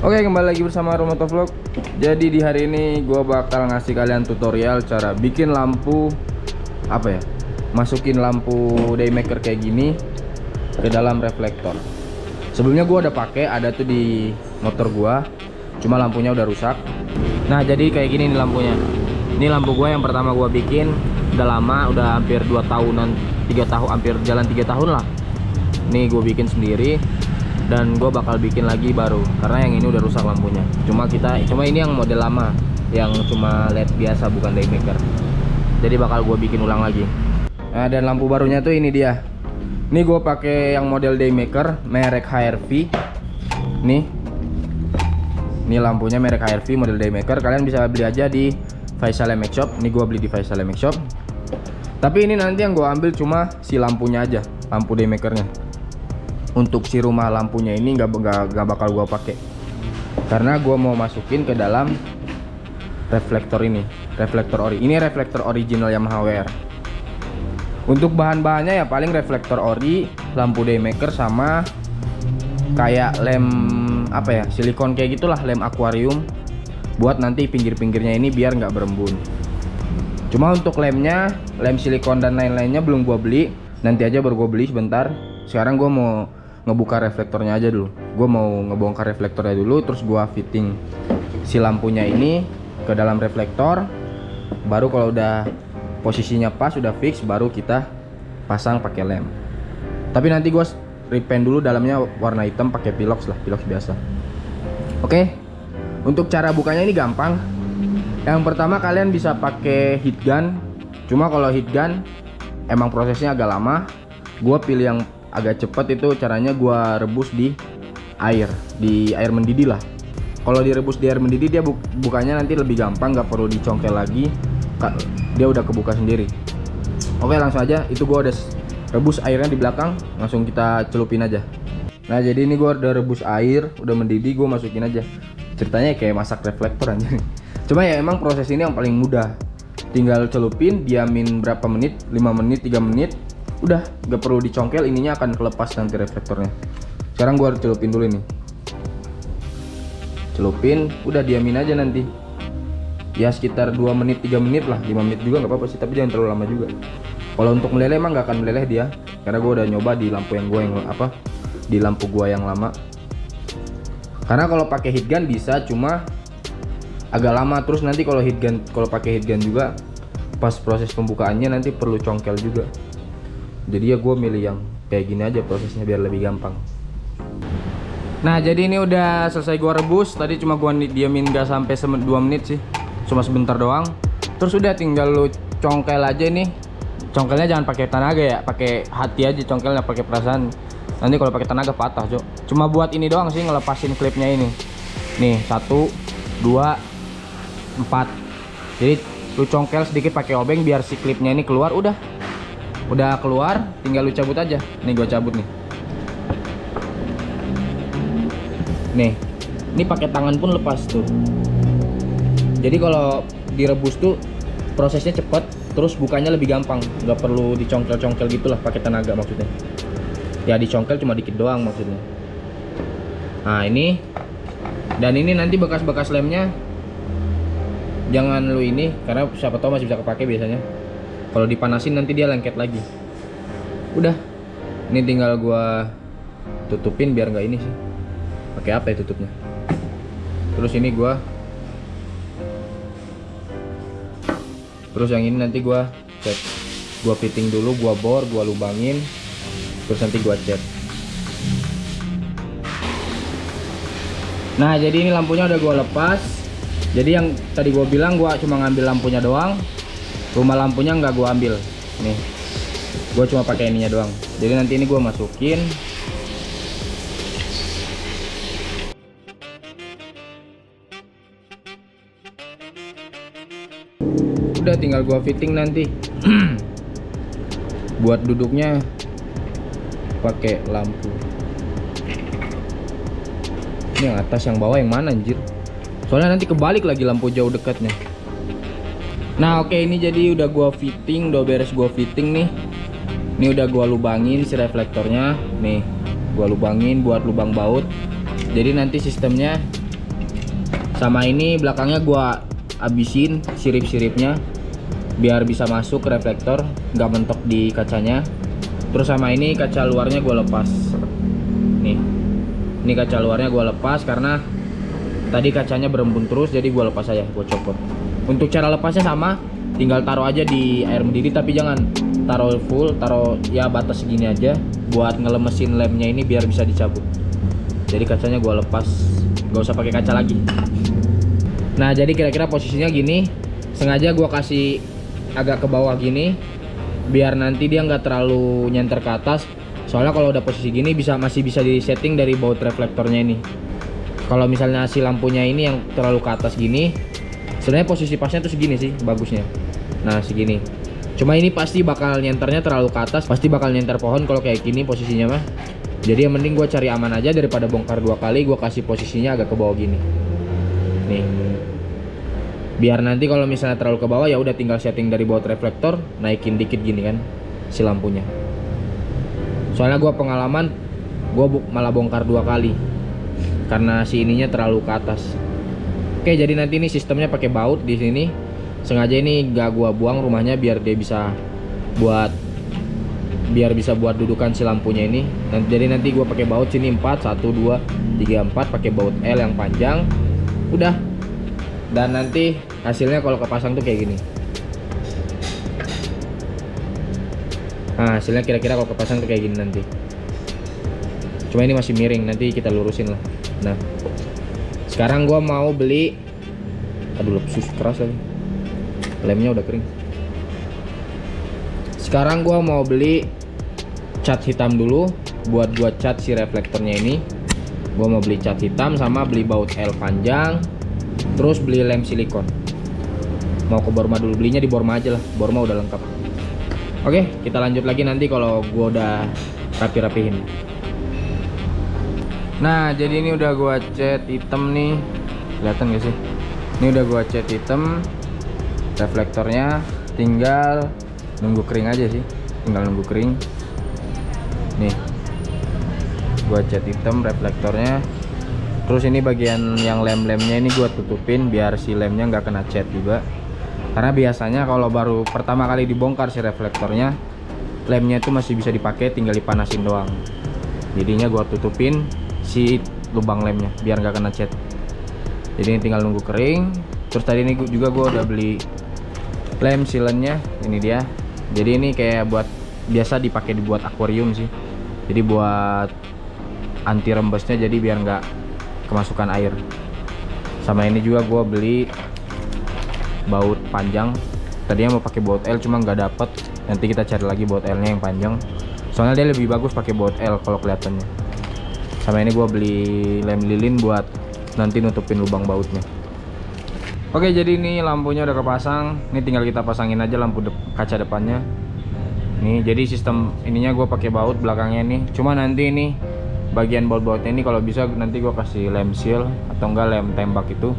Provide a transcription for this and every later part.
Oke kembali lagi bersama Romoto Vlog. Jadi di hari ini gue bakal ngasih kalian tutorial cara bikin lampu Apa ya Masukin lampu daymaker kayak gini Ke dalam reflektor. Sebelumnya gue udah pakai ada tuh di motor gue Cuma lampunya udah rusak. Nah jadi kayak gini nih lampunya. Ini lampu gue yang pertama gue bikin Udah lama udah hampir 2 tahunan 3 tahun hampir jalan 3 tahun lah. Ini gue bikin sendiri dan gue bakal bikin lagi baru karena yang ini udah rusak lampunya. Cuma kita cuma ini yang model lama yang cuma led biasa bukan daymaker jadi bakal gue bikin ulang lagi. Nah dan lampu barunya tuh ini dia. Ini gue pakai yang model daymaker merek HRV nih. Ini lampunya merek HRV model daymaker kalian bisa beli aja di Faisal MX Shop. Ini gue beli di Faisal MX Shop. Tapi ini nanti yang gue ambil cuma si lampunya aja lampu daymakernya untuk si rumah lampunya ini nggak nggak bakal gua pakai. Karena gua mau masukin ke dalam reflektor ini reflektor ori ini reflektor original Yamaha WR untuk bahan-bahannya ya paling reflektor ori lampu daymaker sama kayak lem apa ya silikon kayak gitulah lem akuarium. Buat nanti pinggir-pinggirnya ini biar nggak berembun. Cuma untuk lemnya lem silikon dan lain-lainnya belum gua beli. Nanti aja baru gua beli sebentar. Sekarang gua mau ngebuka reflektornya aja dulu. Gue mau ngebongkar reflektornya dulu terus gue fitting si lampunya ini ke dalam reflektor. Baru kalau udah posisinya pas udah fix baru kita pasang pakai lem. Tapi nanti gue repaint dulu dalamnya warna hitam pakai pilox lah pilox biasa. Oke? Untuk cara bukanya ini gampang. Yang pertama kalian bisa pakai heat gun. Cuma kalau heat gun emang prosesnya agak lama. Gue pilih yang agak cepet itu caranya gua rebus di air di air mendidih lah. Kalau direbus di air mendidih dia bu bukanya nanti lebih gampang nggak perlu dicongkel lagi dia udah kebuka sendiri. Oke langsung aja. Itu gua udah rebus airnya di belakang langsung kita celupin aja. Nah jadi ini gua udah rebus air udah mendidih gua masukin aja. Ceritanya kayak masak reflektor aja cuma ya emang proses ini yang paling mudah. Tinggal celupin diamin berapa menit? 5 menit 3 menit udah nggak perlu dicongkel ininya akan kelepas nanti reflektornya. Sekarang gua harus celupin dulu ini. Celupin udah diamin aja nanti. Ya sekitar 2 menit 3 menit lah. 5 menit juga nggak apa-apa sih tapi jangan terlalu lama juga. Kalau untuk meleleh emang nggak akan meleleh dia karena gua udah nyoba di lampu yang gua yang apa di lampu gua yang lama. Karena kalau pakai heat gun bisa cuma agak lama. Terus nanti kalau heat gun kalau pakai heat gun juga pas proses pembukaannya nanti perlu congkel juga jadi ya gue milih yang kayak gini aja prosesnya biar lebih gampang. Nah jadi ini udah selesai gue rebus. Tadi cuma gue diamin gak sampai 2 menit sih. Cuma sebentar doang. Terus udah tinggal lu congkel aja nih. Congkelnya jangan pakai tenaga ya pakai hati aja congkelnya pakai perasaan. Nanti kalau pakai tenaga patah cok cuma buat ini doang sih ngelepasin klipnya ini. Nih satu dua empat. Jadi lu congkel sedikit pakai obeng biar si klipnya ini keluar udah udah keluar tinggal lu cabut aja. Nih gua cabut nih. Nih ini pakai tangan pun lepas tuh. Jadi kalau direbus tuh prosesnya cepet terus bukanya lebih gampang. Nggak perlu dicongkel-congkel gitulah pakai tenaga maksudnya. Ya dicongkel cuma dikit doang maksudnya. Nah ini. Dan ini nanti bekas-bekas lemnya jangan lu ini karena siapa tahu masih bisa kepake biasanya kalau dipanasin nanti dia lengket lagi. Udah. Ini tinggal gua tutupin biar nggak ini sih. Pakai apa ya tutupnya? Terus ini gua terus yang ini nanti gua cat. Gua fitting dulu gua bor gua lubangin. Terus nanti gua cat. Nah jadi ini lampunya udah gua lepas. Jadi yang tadi gua bilang gua cuma ngambil lampunya doang rumah lampunya nggak gua ambil. Nih gue cuma pakai ininya doang. Jadi nanti ini gue masukin. Udah tinggal gua fitting nanti. Buat duduknya pakai lampu. Ini yang atas yang bawah yang mana anjir? Soalnya nanti kebalik lagi lampu jauh dekatnya Nah oke okay, ini jadi udah gua fitting, udah beres gua fitting nih. Ini udah gua lubangin si reflektornya, nih gua lubangin buat lubang baut. Jadi nanti sistemnya sama ini belakangnya gua abisin sirip-siripnya biar bisa masuk reflektor nggak mentok di kacanya terus sama ini kaca luarnya gue lepas nih ini kaca luarnya gue lepas karena tadi kacanya berembun terus jadi gue lepas aja gue copot untuk cara lepasnya sama tinggal taruh aja di air mendidih tapi jangan taruh full taruh ya batas segini aja buat ngelemesin lemnya ini biar bisa dicabut. Jadi kacanya gue lepas gak usah pakai kaca lagi. Nah jadi kira-kira posisinya gini sengaja gue kasih agak ke bawah gini biar nanti dia nggak terlalu nyenter ke atas. Soalnya kalau udah posisi gini bisa masih bisa di setting dari baut reflektornya ini. Kalau misalnya si lampunya ini yang terlalu ke atas gini sebenarnya posisi pasnya tuh segini sih bagusnya. Nah segini. Cuma ini pasti bakal nyenternya terlalu ke atas pasti bakal nyenter pohon kalau kayak gini posisinya mah. Jadi yang mending gue cari aman aja daripada bongkar dua kali gue kasih posisinya agak ke bawah gini. Nih. Biar nanti kalau misalnya terlalu ke bawah ya udah tinggal setting dari baut reflektor naikin dikit gini kan si lampunya. Soalnya gue pengalaman gue malah bongkar dua kali. Karena si ininya terlalu ke atas oke jadi nanti ini sistemnya pakai baut di sini. Sengaja ini gak gue buang rumahnya biar dia bisa buat biar bisa buat dudukan si lampunya ini. Nanti jadi nanti gue pakai baut sini 4 1 2 3 4 pakai baut L yang panjang. Udah. Dan nanti hasilnya kalau kepasang tuh kayak gini. Nah hasilnya kira-kira kalau kepasang tuh kayak gini nanti. Cuma ini masih miring nanti kita lurusin lah. Nah sekarang gua mau beli aduh sus keras lagi. Lemnya udah kering. Sekarang gua mau beli cat hitam dulu. Buat buat cat si reflektornya ini gua mau beli cat hitam sama beli baut L panjang terus beli lem silikon. Mau ke Borma dulu belinya di Borma aja lah. Borma udah lengkap. Oke kita lanjut lagi nanti kalau gua udah rapi-rapihin nah jadi ini udah gua cat hitam nih. Kelihatan gak sih? Ini udah gua cat hitam. Reflektornya tinggal nunggu kering aja sih. Tinggal nunggu kering. Nih. Gua cat hitam reflektornya. Terus ini bagian yang lem-lemnya ini gua tutupin biar si lemnya nggak kena cat juga. Karena biasanya kalau baru pertama kali dibongkar si reflektornya lemnya itu masih bisa dipakai tinggal dipanasin doang. Jadinya gua tutupin si lubang lemnya biar nggak kena cat. Jadi ini tinggal nunggu kering. Terus tadi ini juga gua udah beli lem sealannya ini dia. Jadi ini kayak buat biasa dipakai dibuat akuarium sih. Jadi buat anti rembesnya jadi biar nggak kemasukan air. Sama ini juga gue beli baut panjang. Tadinya mau pakai baut L cuma nggak dapet. Nanti kita cari lagi baut L nya yang panjang. Soalnya dia lebih bagus pakai baut L kalau kelihatannya sama ini gue beli lem lilin buat nanti nutupin lubang bautnya. Oke jadi ini lampunya udah kepasang. Ini tinggal kita pasangin aja lampu de kaca depannya. Nih jadi sistem ininya gue pakai baut belakangnya nih cuma nanti ini bagian baut-bautnya ini kalau bisa nanti gue kasih lem seal atau enggak lem tembak itu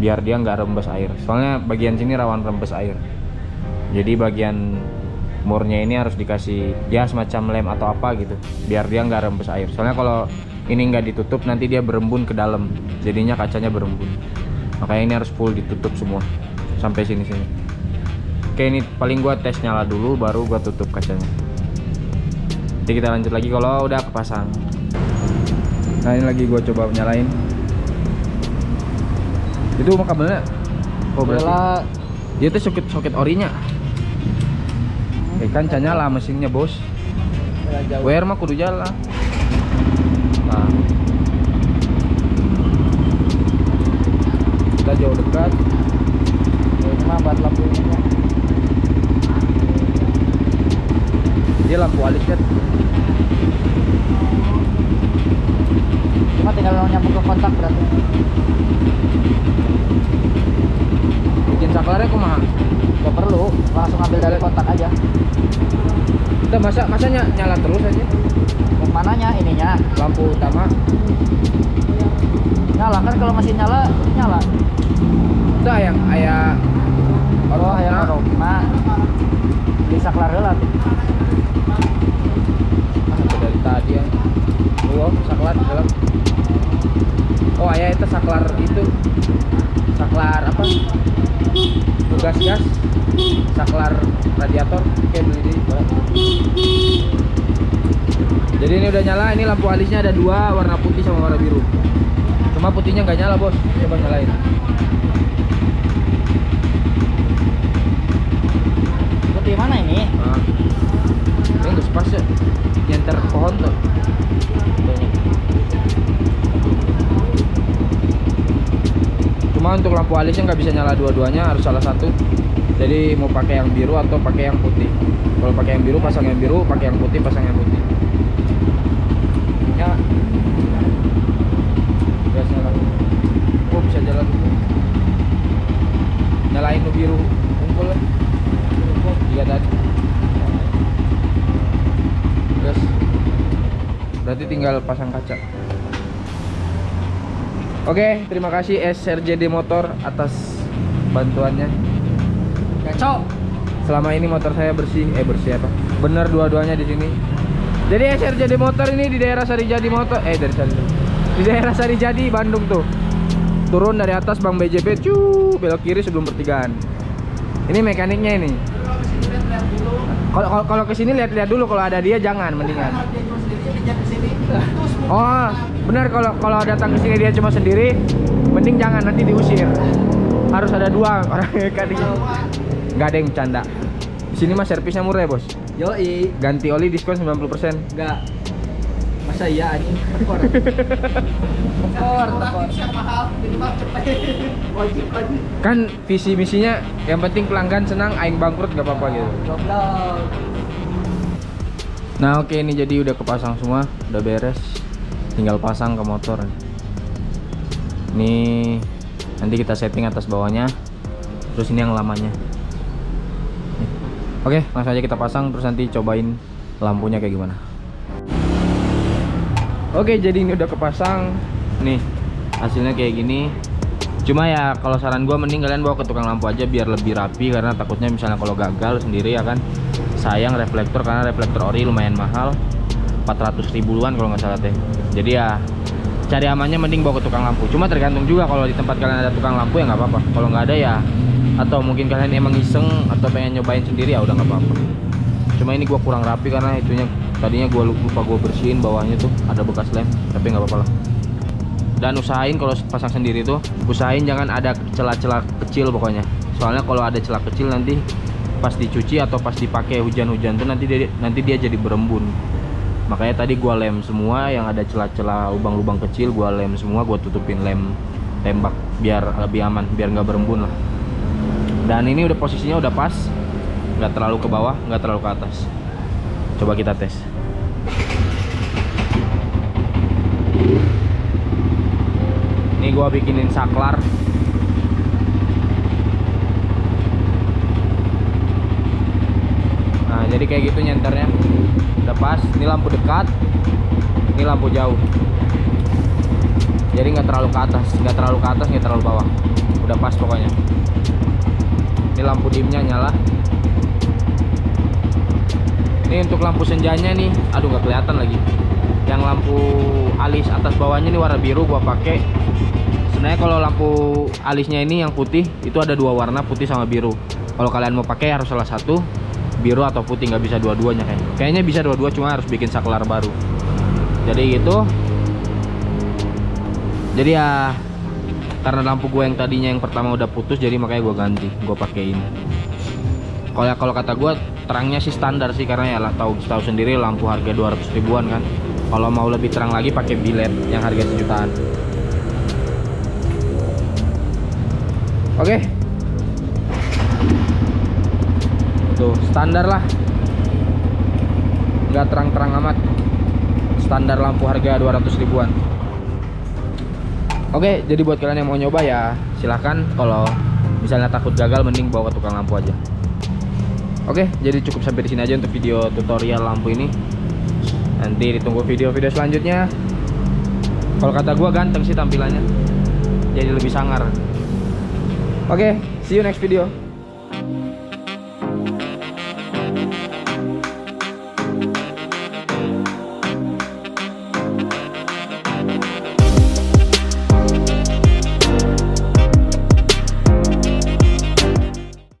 biar dia nggak rembes air. Soalnya bagian sini rawan rembes air. Jadi bagian murnya ini harus dikasih ya semacam lem atau apa gitu biar dia nggak rembes air. Soalnya kalau ini nggak ditutup nanti dia berembun ke dalam. Jadinya kacanya berembun. Makanya ini harus full ditutup semua. Sampai sini sini. Oke ini paling gua tes nyala dulu baru gua tutup kacanya. Nanti kita lanjut lagi kalau udah kepasang. Nah ini lagi gua coba nyalain. Itu kabelnya? Oh berarti dia tuh soket soket orinya. Eh kan nyala mesinnya bos. WR mah kudu jalan kita jauh dekat Ya, ini mah buat lampu ini ya. dia lampu alis kan Cuma tinggal nyambung ke kontak berarti. bikin saklarnya kumaha Gak perlu, langsung ambil dari kontak aja. kita masa masa ny- nyala terus aja Yang mananya ininya? Lampu utama. Nyala kan kalau masih nyala nyala. udah yang ayah Oh, yang aroma di saklar heula tuh. Itu dari tadi ya oh saklar di dalam oh ayah itu saklar itu. Saklar apa? Tugas gas saklar radiator oke beli di boleh. jadi ini lampu alisnya ada dua warna putih sama warna biru. Cuma putihnya nggak nyala bos. Coba nyalain. Putih mana ini? nah. ini nggak ya. Nyenter pohon tuh. Cuma untuk lampu alisnya nggak bisa nyala dua-duanya harus salah satu. Jadi mau pakai yang biru atau pakai yang putih. Kalau pakai yang biru pasang yang biru pakai yang putih pasang yang putih Ya, gas nyala oh bisa jalan dulu tuh biru kumpul lah tiga tadi gas berarti tinggal pasang kaca Oke, terima kasih SRJD Motor atas bantuannya. Gaco. Selama ini motor saya bersih, eh bersih apa? Bener dua-duanya di sini. Jadi SRJD Motor ini di daerah Sarijadi Motor, eh dari Sarijadi. Di daerah Sarijadi Bandung tuh. Turun dari atas Bang BJP, cu, belok kiri sebelum pertigaan. Ini mekaniknya ini. Kalau kalau- kalau ke sini lihat-lihat dulu kalau ada dia jangan mendingan. Oh, benar kalau kalau datang ke sini dia cuma sendiri, mending jangan nanti diusir. Harus ada dua orang mekanik. Nggak ada yang bercanda. Di sini mah servisnya murah ya, Bos. Yoi. Ganti oli diskon 90%. Enggak. Masa iya anjing? Tekor. Tekor, tekor. Wajib wajib. Kan visi misinya yang penting pelanggan senang, aing bangkrut gak apa-apa gitu. Nah, oke ini jadi udah kepasang semua, udah beres. Tinggal pasang ke motor. Ini nanti kita setting atas bawahnya. Terus ini yang lamanya. Oke, langsung aja kita pasang terus nanti cobain lampunya kayak gimana. Oke, jadi ini udah kepasang. Nih, hasilnya kayak gini. Cuma ya kalau saran gua mending kalian bawa ke tukang lampu aja biar lebih rapi karena takutnya misalnya kalau gagal sendiri ya kan sayang reflektor karena reflektor ori lumayan mahal 400 ribuan kalau nggak salah teh. Jadi ya cari amannya mending bawa ke tukang lampu. Cuma tergantung juga kalau di tempat kalian ada tukang lampu ya nggak apa-apa. Kalau nggak ada ya atau mungkin kalian emang iseng atau pengen nyobain sendiri ya udah nggak apa-apa. Cuma ini gua kurang rapi karena itunya tadinya gua lupa gua bersihin bawahnya tuh ada bekas lem tapi nggak apa-apa lah. Dan usahain kalau pasang sendiri tuh usahain jangan ada celah-celah kecil pokoknya. Soalnya kalau ada celah kecil nanti pas dicuci atau pas dipakai hujan-hujan tuh nanti dia nanti dia jadi berembun. Makanya tadi gua lem semua yang ada celah-celah lubang-lubang kecil gua lem semua gua tutupin lem tembak biar lebih aman biar nggak berembun lah. Dan ini udah posisinya udah pas nggak terlalu ke bawah nggak terlalu ke atas. Coba kita tes ini gua bikinin saklar. Nah jadi kayak gitu nyenternya. Udah pas ini lampu dekat ini lampu jauh. Jadi nggak terlalu ke atas nggak terlalu ke atas nggak terlalu bawah. Udah pas pokoknya. Ini lampu dimnya nyala. Ini untuk lampu senjanya nih aduh nggak kelihatan lagi. Yang lampu alis atas bawahnya nih warna biru gua pakai sebenarnya kalau lampu alisnya ini yang putih itu ada dua warna putih sama biru. Kalau kalian mau pakai harus salah satu biru atau putih nggak bisa dua-duanya kayaknya. Kayaknya bisa dua-dua cuma harus bikin saklar baru. Jadi gitu. Jadi ya karena lampu gue yang tadinya yang pertama udah putus jadi makanya gue ganti gue pakai ini. Kalau kalau kata gue terangnya sih standar sih karena ya lah tahu tahu sendiri lampu harga 200 ribuan kan. Kalau mau lebih terang lagi pakai bilet yang harga sejutaan oke tuh standar lah nggak terang-terang amat standar lampu harga 200 ribuan Oke, jadi buat kalian yang mau nyoba ya silahkan kalau misalnya takut gagal mending bawa ke tukang lampu aja. Oke, jadi cukup sampai di sini aja untuk video tutorial lampu ini. Nanti ditunggu video-video selanjutnya. Kalau kata gua ganteng sih tampilannya. Jadi lebih sangar. Oke, see you next video.